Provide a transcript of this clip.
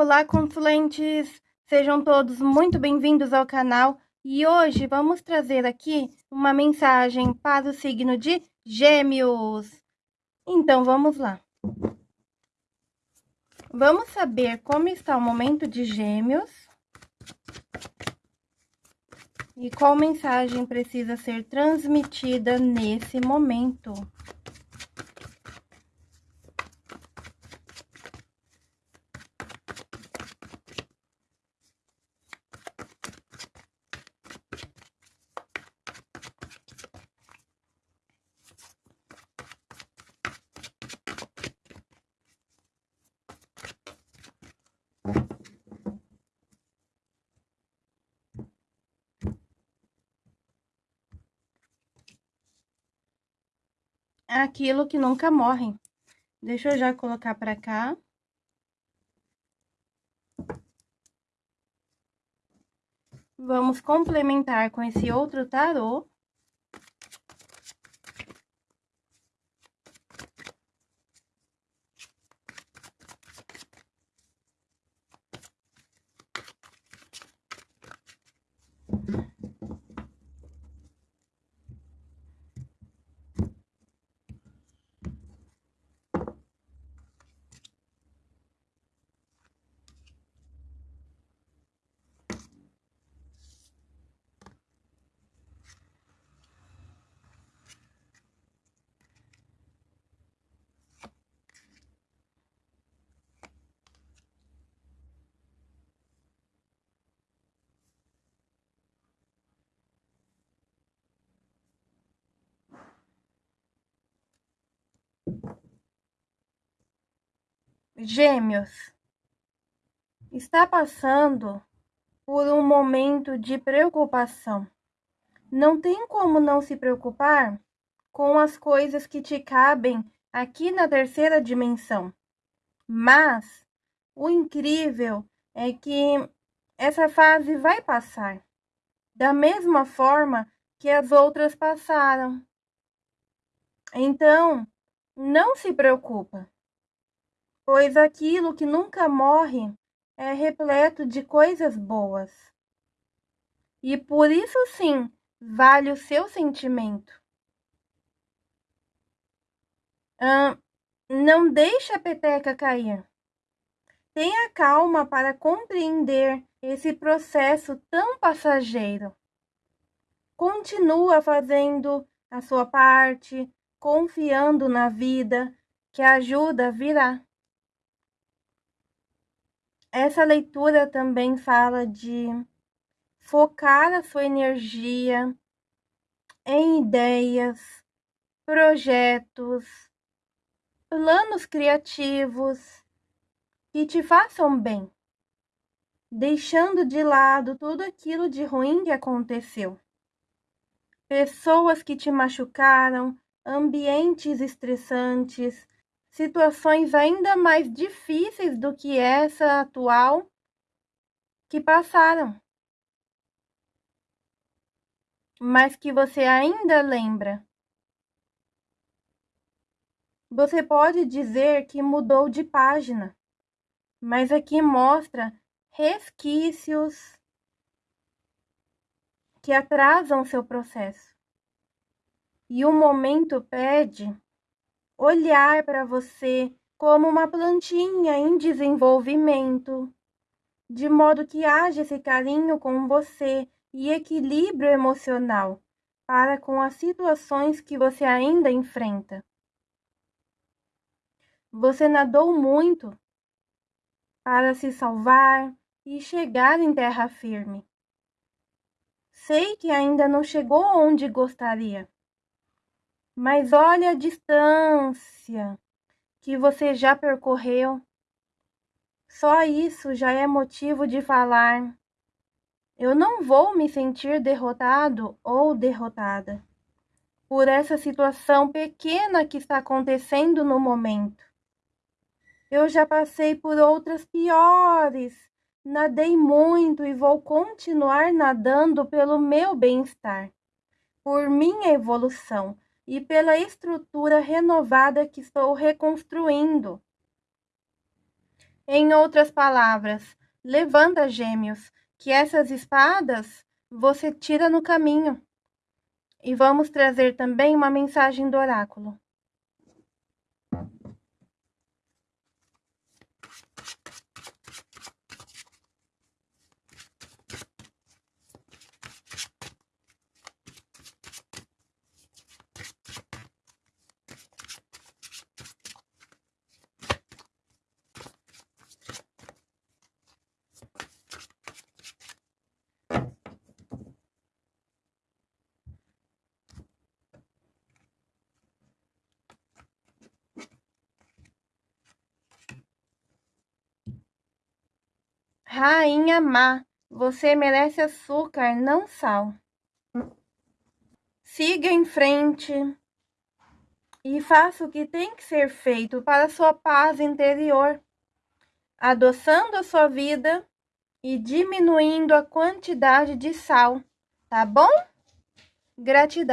Olá, consulentes! Sejam todos muito bem-vindos ao canal e hoje vamos trazer aqui uma mensagem para o signo de Gêmeos. Então, vamos lá. Vamos saber como está o momento de Gêmeos e qual mensagem precisa ser transmitida nesse momento. Aquilo que nunca morre. Deixa eu já colocar para cá. Vamos complementar com esse outro tarô. Gêmeos, está passando por um momento de preocupação. Não tem como não se preocupar com as coisas que te cabem aqui na terceira dimensão. Mas o incrível é que essa fase vai passar da mesma forma que as outras passaram. Então, não se preocupa pois aquilo que nunca morre é repleto de coisas boas. E por isso sim vale o seu sentimento. não deixe a peteca cair. Tenha calma para compreender esse processo tão passageiro. Continua fazendo a sua parte, confiando na vida, que a ajuda virá. Essa leitura também fala de focar a sua energia em ideias, projetos, planos criativos que te façam bem, deixando de lado tudo aquilo de ruim que aconteceu. Pessoas que te machucaram, ambientes estressantes, situações ainda mais difíceis do que essa atual que passaram, mas que você ainda lembra. Você pode dizer que mudou de página, mas aqui mostra resquícios que atrasam seu processo. E o momento pede olhar para você como uma plantinha em desenvolvimento, de modo que haja esse carinho com você e equilíbrio emocional para com as situações que você ainda enfrenta. Você nadou muito para se salvar e chegar em terra firme. Sei que ainda não chegou onde gostaria, mas olha a distância que você já percorreu. Só isso já é motivo de falar. Eu não vou me sentir derrotado ou derrotada por essa situação pequena que está acontecendo no momento. Eu já passei por outras piores, nadei muito e vou continuar nadando pelo meu bem-estar, por minha evolução e pela estrutura renovada que estou reconstruindo. Em outras palavras, levanta, gêmeos, que essas espadas você tira no caminho. E vamos trazer também uma mensagem do oráculo. Rainha má, você merece açúcar, não sal. Siga em frente e faça o que tem que ser feito para sua paz interior, adoçando a sua vida e diminuindo a quantidade de sal, tá bom? Gratidão.